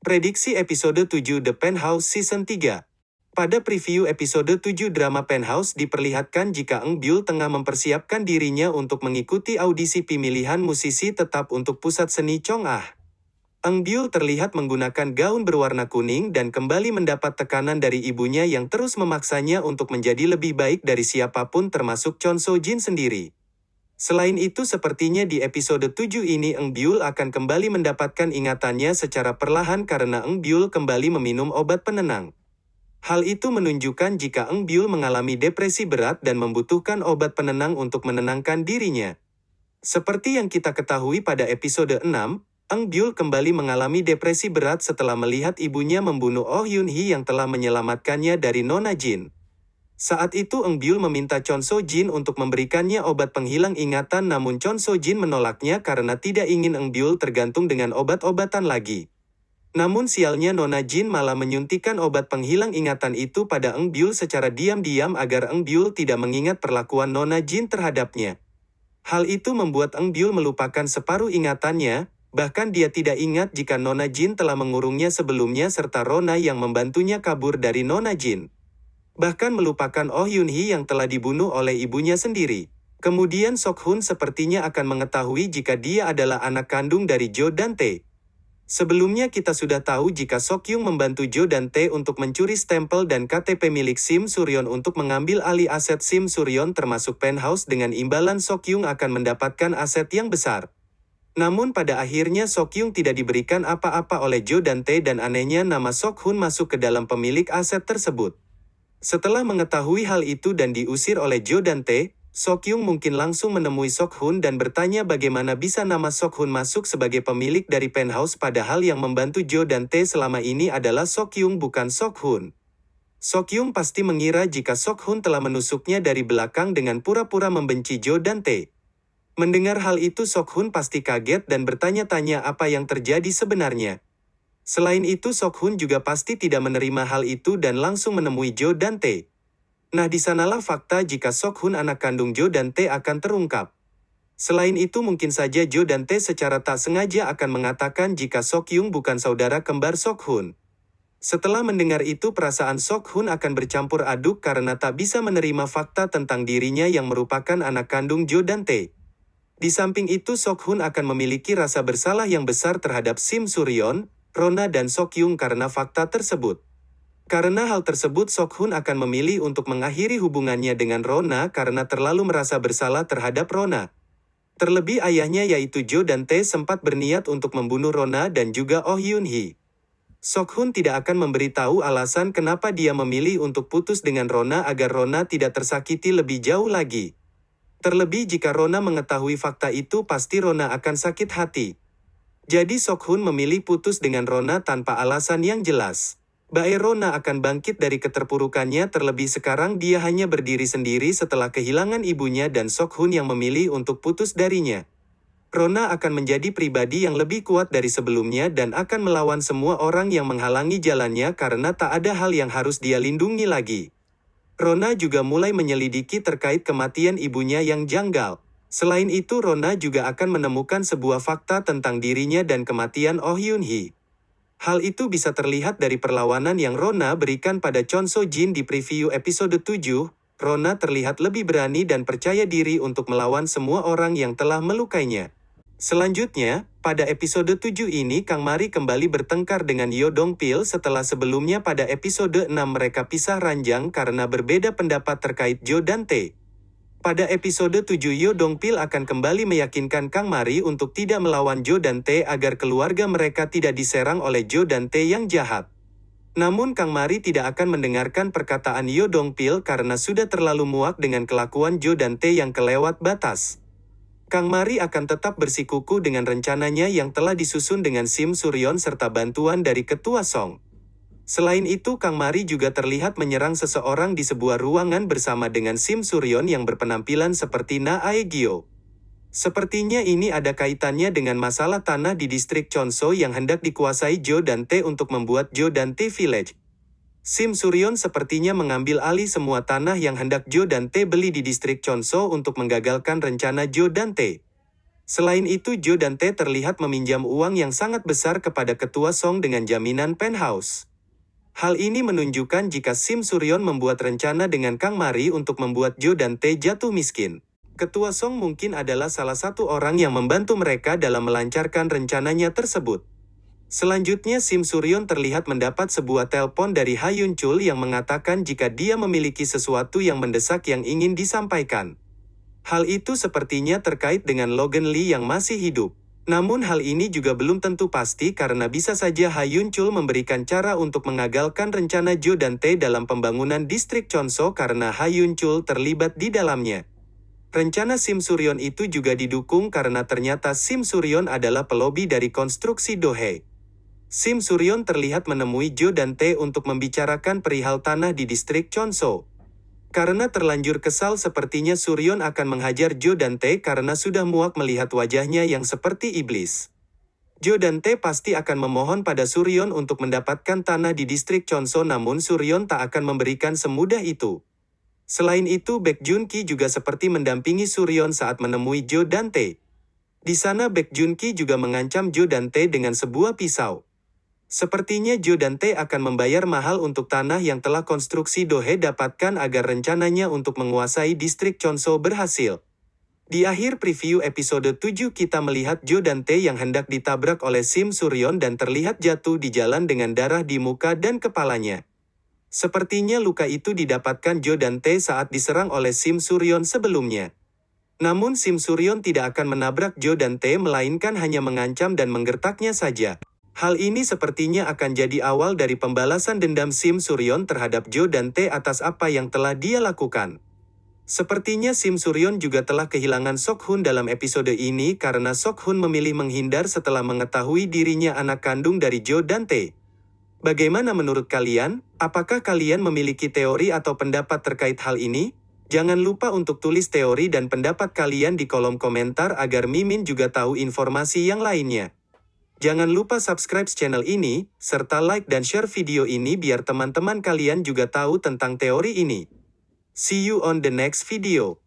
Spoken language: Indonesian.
Prediksi episode 7 The Penthouse Season 3 Pada preview episode 7 drama Penthouse diperlihatkan jika Eng Byul tengah mempersiapkan dirinya untuk mengikuti audisi pemilihan musisi tetap untuk pusat seni Chong Ah. Eng Byul terlihat menggunakan gaun berwarna kuning dan kembali mendapat tekanan dari ibunya yang terus memaksanya untuk menjadi lebih baik dari siapa pun termasuk Chon So Jin sendiri. Selain itu sepertinya di episode 7 ini Eng Byul akan kembali mendapatkan ingatannya secara perlahan karena Eng Byul kembali meminum obat penenang. Hal itu menunjukkan jika Eng Byul mengalami depresi berat dan membutuhkan obat penenang untuk menenangkan dirinya. Seperti yang kita ketahui pada episode 6, Eng Byul kembali mengalami depresi berat setelah melihat ibunya membunuh Oh Yun Hee yang telah menyelamatkannya dari Nona Jin. Saat itu Eng Byul meminta Chon So Jin untuk memberikannya obat penghilang ingatan namun Chon So Jin menolaknya karena tidak ingin Eng Byul tergantung dengan obat-obatan lagi. Namun sialnya Nona Jin malah menyuntikkan obat penghilang ingatan itu pada Eng Byul secara diam-diam agar Eng Byul tidak mengingat perlakuan Nona Jin terhadapnya. Hal itu membuat Eng Byul melupakan separuh ingatannya, bahkan dia tidak ingat jika Nona Jin telah mengurungnya sebelumnya serta Rona yang membantunya kabur dari Nona Jin bahkan melupakan Oh Yun Hee yang telah dibunuh oleh ibunya sendiri. Kemudian Sok Hun sepertinya akan mengetahui jika dia adalah anak kandung dari Jo dan Tae. Sebelumnya kita sudah tahu jika Sok Yung membantu Jo dan Tae untuk mencuri stempel dan KTP milik Sim Suryon untuk mengambil alih aset Sim Suryon termasuk penthouse dengan imbalan Sok Yung akan mendapatkan aset yang besar. Namun pada akhirnya Sok Yung tidak diberikan apa-apa oleh Jo dan Tae dan anehnya nama Sok Hun masuk ke dalam pemilik aset tersebut. Setelah mengetahui hal itu dan diusir oleh Jo dan Tae, Sok Yung mungkin langsung menemui Sok Hun dan bertanya bagaimana bisa nama Sok Hun masuk sebagai pemilik dari penthouse padahal yang membantu Jo dan Tae selama ini adalah Sok Yung bukan Sok Hun. Sok Yung pasti mengira jika Sok Hun telah menusuknya dari belakang dengan pura-pura membenci Jo dan Tae. Mendengar hal itu Sok Hun pasti kaget dan bertanya-tanya apa yang terjadi sebenarnya. Selain itu Sok Hun juga pasti tidak menerima hal itu dan langsung menemui Jo dan Tae. Nah di sanalah fakta jika Sok Hun anak kandung Jo dan Tae akan terungkap. Selain itu mungkin saja Jo dan Tae secara tak sengaja akan mengatakan jika Sok Yung bukan saudara kembar Sok Hun. Setelah mendengar itu perasaan Sok Hun akan bercampur aduk karena tak bisa menerima fakta tentang dirinya yang merupakan anak kandung Jo dan Tae. Di samping itu Sok Hun akan memiliki rasa bersalah yang besar terhadap Sim Suryon, Rona dan Sok Yung karena fakta tersebut. Karena hal tersebut Sok Hun akan memilih untuk mengakhiri hubungannya dengan Rona karena terlalu merasa bersalah terhadap Rona. Terlebih ayahnya yaitu Jo dan Tae sempat berniat untuk membunuh Rona dan juga Oh Yun Hee. Sok Hun tidak akan memberitahu alasan kenapa dia memilih untuk putus dengan Rona agar Rona tidak tersakiti lebih jauh lagi. Terlebih jika Rona mengetahui fakta itu pasti Rona akan sakit hati. Jadi Sok Hun memilih putus dengan Rona tanpa alasan yang jelas. Bae Rona akan bangkit dari keterpurukannya terlebih sekarang dia hanya berdiri sendiri setelah kehilangan ibunya dan Sok Hun yang memilih untuk putus darinya. Rona akan menjadi pribadi yang lebih kuat dari sebelumnya dan akan melawan semua orang yang menghalangi jalannya karena tak ada hal yang harus dia lindungi lagi. Rona juga mulai menyelidiki terkait kematian ibunya yang janggal. Selain itu Rona juga akan menemukan sebuah fakta tentang dirinya dan kematian Oh Yun Hee. Hal itu bisa terlihat dari perlawanan yang Rona berikan pada Chon So Jin di preview episode 7. Rona terlihat lebih berani dan percaya diri untuk melawan semua orang yang telah melukainya. Selanjutnya, pada episode 7 ini Kang Mari kembali bertengkar dengan Yo Dong Pil setelah sebelumnya pada episode 6 mereka pisah ranjang karena berbeda pendapat terkait Jo dan Tae. Pada episode 7 Yo Dong Pil akan kembali meyakinkan Kang Mari untuk tidak melawan Jo dan Tae agar keluarga mereka tidak diserang oleh Jo dan Tae yang jahat. Namun Kang Mari tidak akan mendengarkan perkataan Yo Dong Pil karena sudah terlalu muak dengan kelakuan Jo dan Tae yang kelewat batas. Kang Mari akan tetap bersikuku dengan rencananya yang telah disusun dengan Sim Suryon serta bantuan dari Ketua Song. Selain itu Kang Mari juga terlihat menyerang seseorang di sebuah ruangan bersama dengan Sim Suryon yang berpenampilan seperti Na Aegyo. Sepertinya ini ada kaitannya dengan masalah tanah di distrik Chonso yang hendak dikuasai Jo dan Tae untuk membuat Jo dan Tae Village. Sim Suryon sepertinya mengambil alih semua tanah yang hendak Jo dan Tae beli di distrik Chonso untuk menggagalkan rencana Jo dan Tae. Selain itu Jo dan Tae terlihat meminjam uang yang sangat besar kepada ketua Song dengan jaminan penthouse. Hal ini menunjukkan jika Sim Suryon membuat rencana dengan Kang Mari untuk membuat Jo dan Tae jatuh miskin. Ketua Song mungkin adalah salah satu orang yang membantu mereka dalam melancarkan rencananya tersebut. Selanjutnya Sim Suryon terlihat mendapat sebuah telepon dari Hayun Chul yang mengatakan jika dia memiliki sesuatu yang mendesak yang ingin disampaikan. Hal itu sepertinya terkait dengan Logan Lee yang masih hidup. Namun hal ini juga belum tentu pasti karena bisa saja Hayun Chul memberikan cara untuk mengagalkan rencana Jo dan Tae dalam pembangunan distrik Chonso karena Hayun Chul terlibat di dalamnya. Rencana Sim Suryon itu juga didukung karena ternyata Sim Suryon adalah pelobi dari konstruksi Dohe. Sim Suryon terlihat menemui Jo dan Tae untuk membicarakan perihal tanah di distrik Chonso. Karena terlanjur kesal sepertinya Suryon akan menghajar Jo dan Tae karena sudah muak melihat wajahnya yang seperti iblis. Jo dan Tae pasti akan memohon pada Suryon untuk mendapatkan tanah di distrik Chonso namun Suryon tak akan memberikan semudah itu. Selain itu Baek Jun Ki juga seperti mendampingi Suryon saat menemui Jo dan Tae. Di sana Baek Jun Ki juga mengancam Jo dan Tae dengan sebuah pisau. Sepertinya Jo dan Tae akan membayar mahal untuk tanah yang telah konstruksi Dohe dapatkan agar rencananya untuk menguasai distrik Chonso berhasil. Di akhir preview episode 7 kita melihat Jo dan Tae yang hendak ditabrak oleh Sim Suryon dan terlihat jatuh di jalan dengan darah di muka dan kepalanya. Sepertinya luka itu didapatkan Jo dan Tae saat diserang oleh Sim Suryon sebelumnya. Namun Sim Suryon tidak akan menabrak Jo dan Tae melainkan hanya mengancam dan menggertaknya saja. Hal ini sepertinya akan jadi awal dari pembalasan dendam Sim Suryon terhadap Jo dan Tae atas apa yang telah dia lakukan. Sepertinya Sim Suryon juga telah kehilangan Sok Hun dalam episode ini karena Sok Hun memilih menghindar setelah mengetahui dirinya anak kandung dari Jo dan Tae. Bagaimana menurut kalian? Apakah kalian memiliki teori atau pendapat terkait hal ini? Jangan lupa untuk tulis teori dan pendapat kalian di kolom komentar agar Mimin juga tahu informasi yang lainnya. Jangan lupa subscribe channel ini, serta like dan share video ini biar teman-teman kalian juga tahu tentang teori ini. See you on the next video.